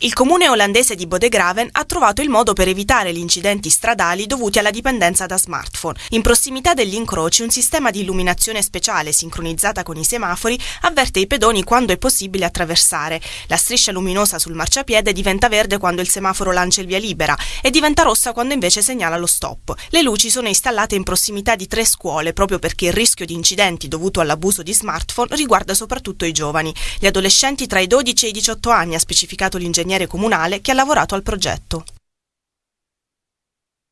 Il comune olandese di Bodegraven ha trovato il modo per evitare gli incidenti stradali dovuti alla dipendenza da smartphone. In prossimità degli incroci un sistema di illuminazione speciale sincronizzata con i semafori avverte i pedoni quando è possibile attraversare. La striscia luminosa sul marciapiede diventa verde quando il semaforo lancia il via libera e diventa rossa quando invece segnala lo stop. Le luci sono installate in prossimità di tre scuole proprio perché il rischio di incidenti dovuto all'abuso di smartphone riguarda soprattutto i giovani. Gli adolescenti tra i 12 e i 18 anni ha specificato l'ingegnere comunale che ha lavorato al progetto.